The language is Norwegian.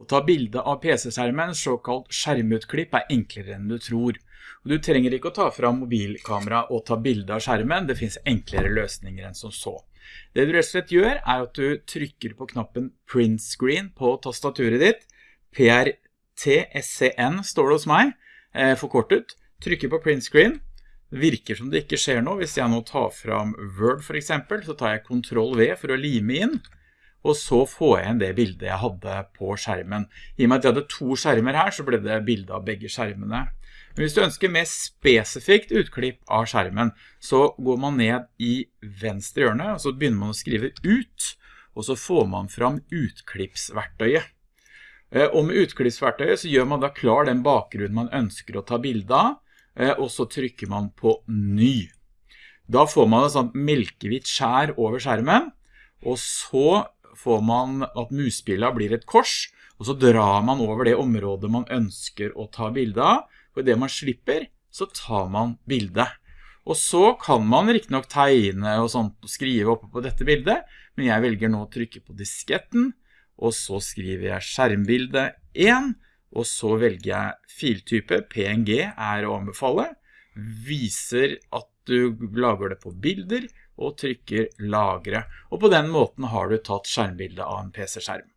Å ta bilde av PC-skjermen, såkalt skjermutklipp, er enklere enn du tror. Du trenger ikke å ta fram mobilkamera og ta bilde av skjermen, det finnes enklere løsninger enn som så. Det du rett og slett gjør er at du trykker på knappen Print Screen på tastaturet ditt. PRTSCN står det hos meg, eh, forkortet. Trykker på Print Screen. Det virker som det ikke skjer noe. Hvis jeg nå tar fram Word for eksempel, så tar jeg Ctrl V for å lime inn og så får jeg inn det bildet jeg hadde på skjermen. I og med at jeg hadde to skjermer her, så ble det bildet av begge skjermene. Men hvis du ønsker mer spesifikt utklipp av skjermen, så går man ned i venstre hjørne, og så begynner man å skrive ut, og så får man fram utklippsverktøyet. Eh, og med utklippsverktøyet så gjør man da klar den bakgrunnen man ønsker å ta bilde av, eh, og så trykker man på ny. Da får man et sånt melkehvitt skjær over skjermen, og så får man at musbildet blir et kors, og så drar man over det området man ønsker å ta bilde av, og i det man slipper, så tar man bildet. Og så kan man riktig nok tegne og sånt, skrive oppe på dette bildet, men jeg velger nå å trykke på disketten, og så skriver jeg skjermbilde 1, og så velger jeg filtype, PNG er å anbefale, viser at du lager det på bilder, og trykker lagre. Og på den måten har du tatt skjermbildet av en PC-skjerm.